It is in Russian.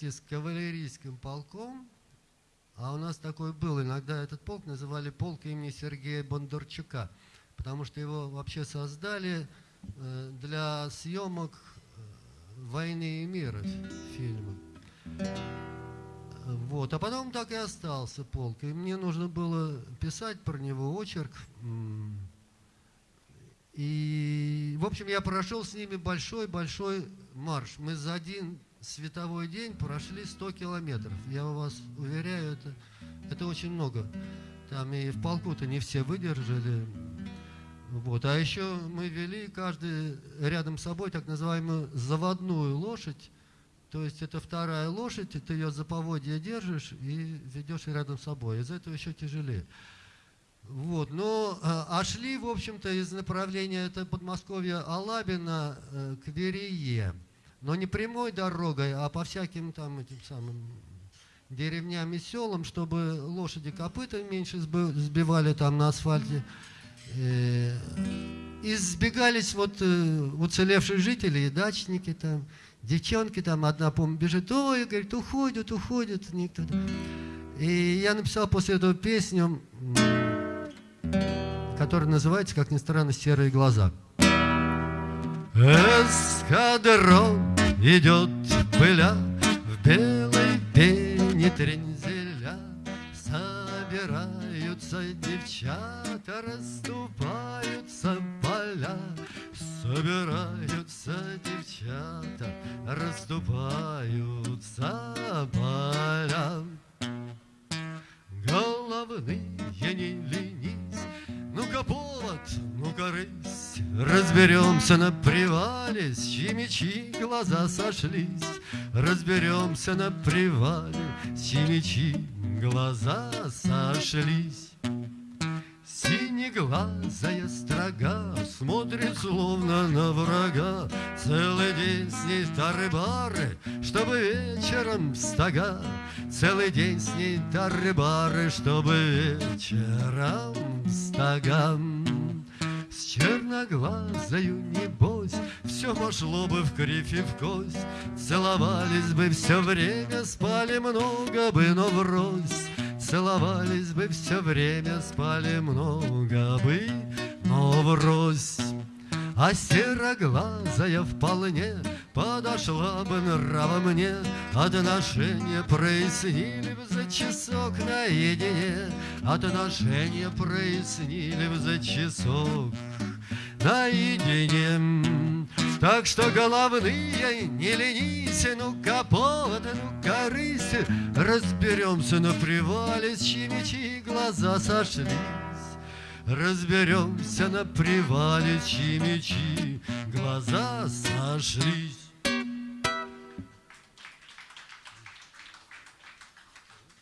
вместе с кавалерийским полком, а у нас такой был, иногда этот полк называли полк имени Сергея Бондарчука, потому что его вообще создали э, для съемок э, «Войны и мира» фильма. Вот. А потом так и остался полк. И мне нужно было писать про него очерк. И, в общем, я прошел с ними большой-большой марш. Мы за один световой день прошли 100 километров. Я вас уверяю, это, это очень много. Там и в полку-то не все выдержали. Вот. А еще мы вели каждый рядом с собой так называемую заводную лошадь, то есть это вторая лошадь, ты ее за поводья держишь и ведешь рядом с собой. Из этого еще тяжелее. Вот, но а, а шли, в общем-то, из направления это Подмосковья Алабина э, к Верее. Но не прямой дорогой, а по всяким там этим самым деревням и селам, чтобы лошади копыта меньше сбивали там на асфальте. Э, и сбегались вот э, уцелевшие жители и дачники там. Девчонки там, одна, помню, бежит, ой, говорит, уходят, уходят. Никто. И я написал после этого песню, которая называется, как ни странно, «Серые глаза». Эскадрон идет пыля в белой пене трензеля, Собираются девчата, расступаются поля, Собираются девчата, расступаются поля. Ну-ка Разберемся на привале, с чьи глаза сошлись, Разберемся на привале, с чьи глаза сошлись. Синеглазая строга Смотрит словно на врага. Целый день с ней тары-бары Чтобы вечером стога. Целый день с ней тары-бары Чтобы вечером стога черноглазою небось Все пошло бы в кривь и в кость Целовались бы все время Спали много бы, но врозь Целовались бы все время, спали много бы, но врозь. А сероглазая вполне подошла бы нрава мне, Отношения прояснили бы за часок наедине, Отношения прояснили бы за часок наедине. Так что головные не ленись, ну-ка повод, ну-ка рысь, Разберемся на привале, с чьими глаза сошлись. Разберемся на привале, чьи мечи глаза сошлись.